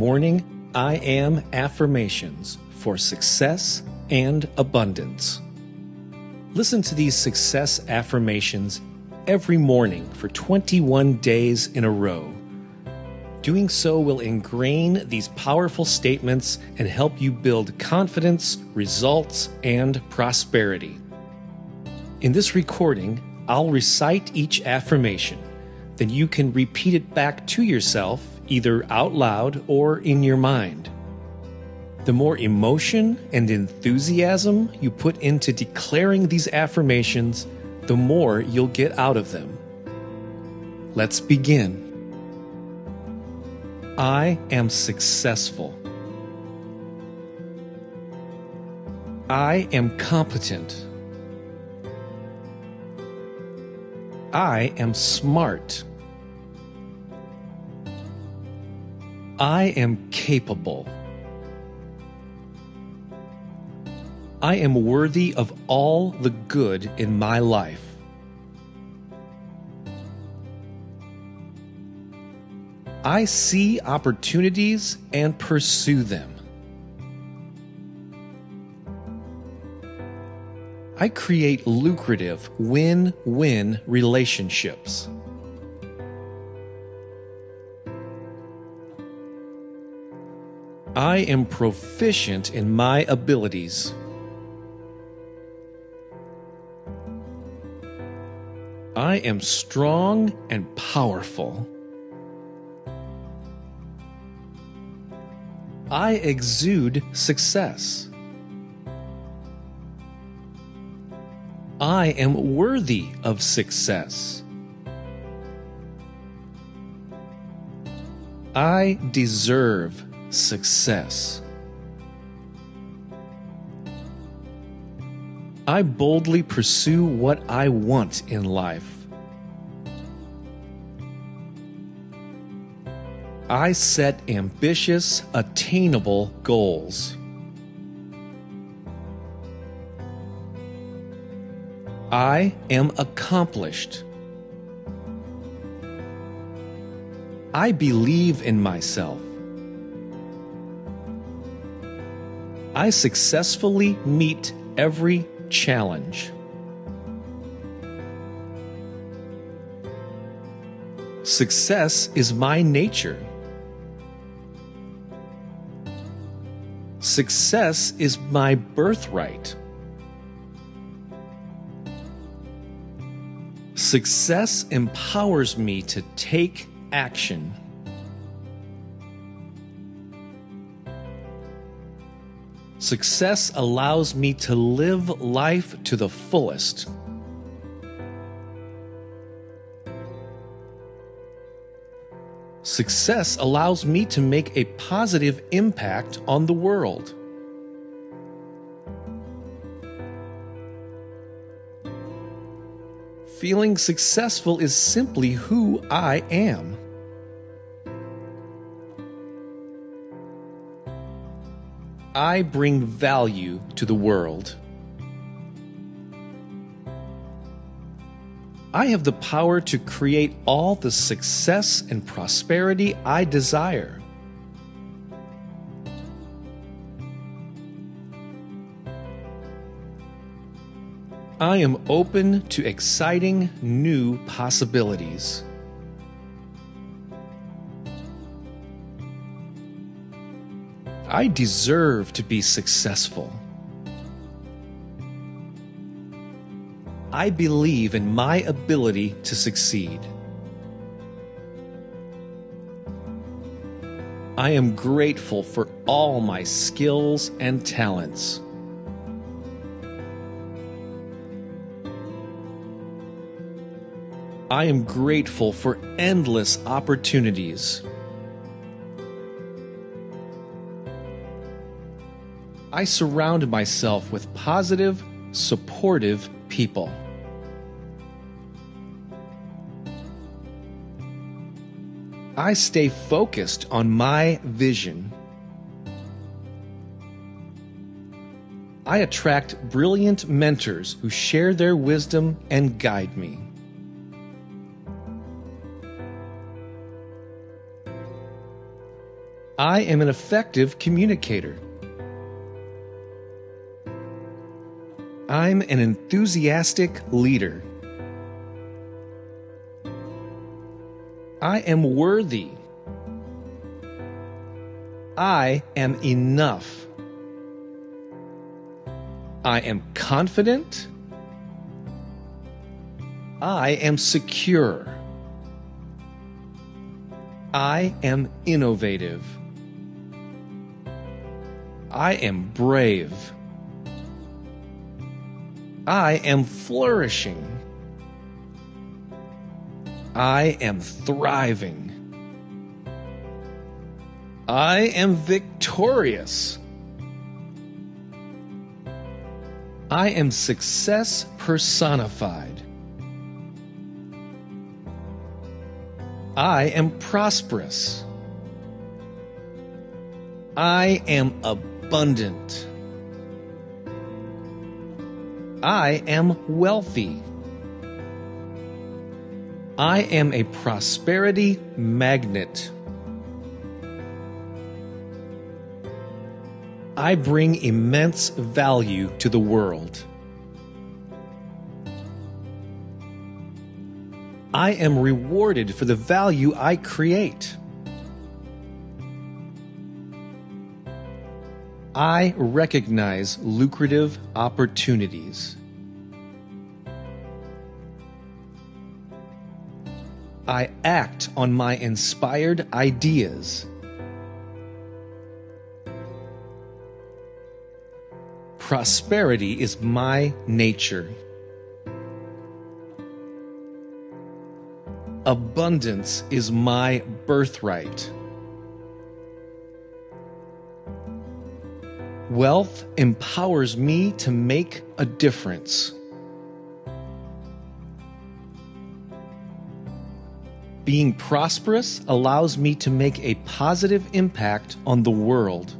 morning I am affirmations for success and abundance. Listen to these success affirmations every morning for 21 days in a row. Doing so will ingrain these powerful statements and help you build confidence, results, and prosperity. In this recording, I'll recite each affirmation. Then you can repeat it back to yourself, either out loud or in your mind. The more emotion and enthusiasm you put into declaring these affirmations, the more you'll get out of them. Let's begin. I am successful. I am competent. I am smart. I am capable. I am worthy of all the good in my life. I see opportunities and pursue them. I create lucrative win win relationships. I am proficient in my abilities. I am strong and powerful. I exude success. I am worthy of success. I deserve success. I boldly pursue what I want in life. I set ambitious, attainable goals. I am accomplished. I believe in myself. I successfully meet every challenge. Success is my nature. Success is my birthright. Success empowers me to take action. Success allows me to live life to the fullest. Success allows me to make a positive impact on the world. Feeling successful is simply who I am. I bring value to the world. I have the power to create all the success and prosperity I desire. I am open to exciting new possibilities. I deserve to be successful. I believe in my ability to succeed. I am grateful for all my skills and talents. I am grateful for endless opportunities. I surround myself with positive, supportive people. I stay focused on my vision. I attract brilliant mentors who share their wisdom and guide me. I am an effective communicator. I'm an enthusiastic leader. I am worthy. I am enough. I am confident. I am secure. I am innovative. I am brave. I am flourishing. I am thriving. I am victorious. I am success personified. I am prosperous. I am abundant. I am wealthy. I am a prosperity magnet. I bring immense value to the world. I am rewarded for the value I create. I recognize lucrative opportunities. I act on my inspired ideas. Prosperity is my nature. Abundance is my birthright. Wealth empowers me to make a difference. Being prosperous allows me to make a positive impact on the world.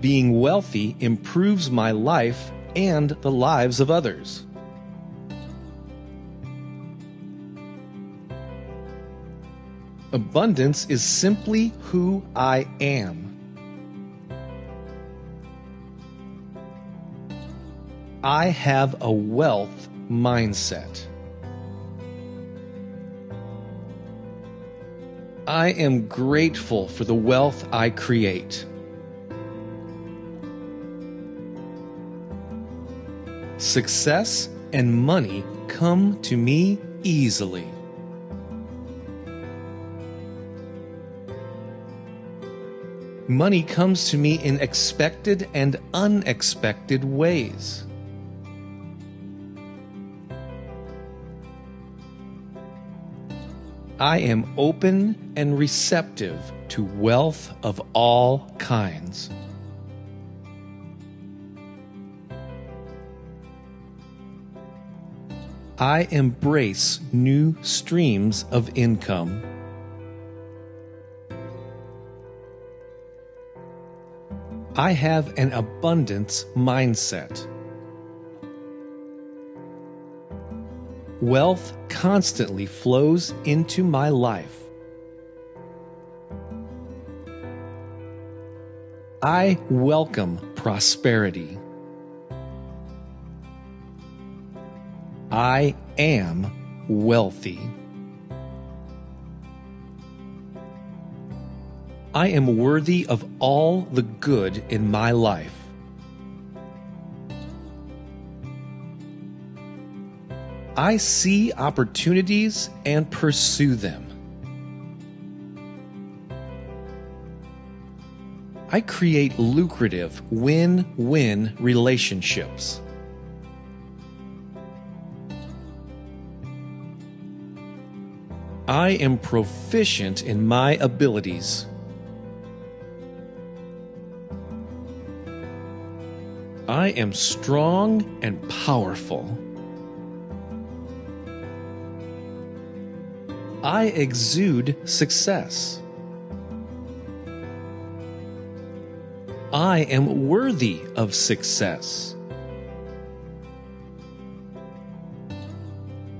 Being wealthy improves my life and the lives of others. Abundance is simply who I am. I have a wealth mindset. I am grateful for the wealth I create. Success and money come to me easily. Money comes to me in expected and unexpected ways. I am open and receptive to wealth of all kinds. I embrace new streams of income. I have an abundance mindset. Wealth constantly flows into my life. I welcome prosperity. I am wealthy. I am worthy of all the good in my life. I see opportunities and pursue them. I create lucrative win win relationships. I am proficient in my abilities. I am strong and powerful. I exude success. I am worthy of success.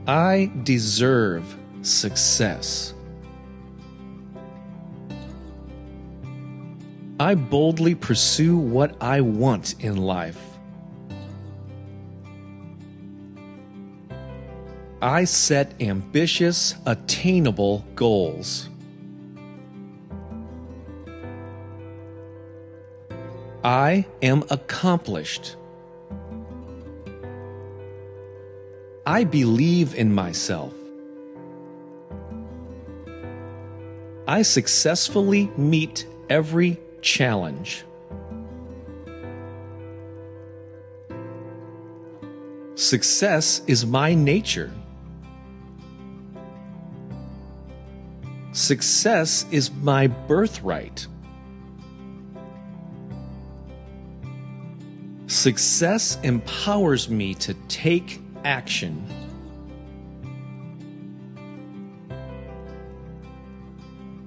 I deserve success. I boldly pursue what I want in life. I set ambitious, attainable goals. I am accomplished. I believe in myself. I successfully meet every challenge. Success is my nature. Success is my birthright. Success empowers me to take action.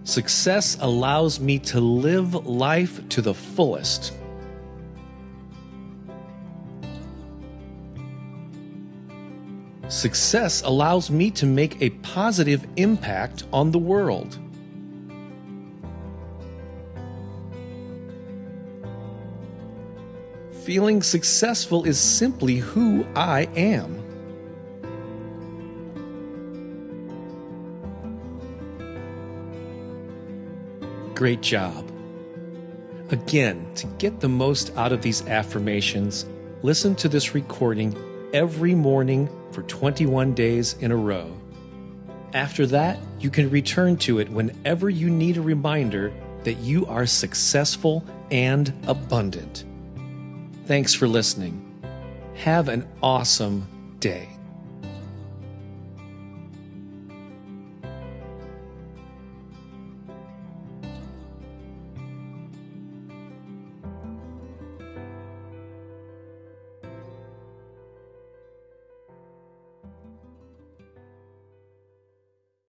Success allows me to live life to the fullest. Success allows me to make a positive impact on the world. Feeling successful is simply who I am. Great job. Again, to get the most out of these affirmations, listen to this recording every morning for 21 days in a row. After that, you can return to it whenever you need a reminder that you are successful and abundant. Thanks for listening. Have an awesome day.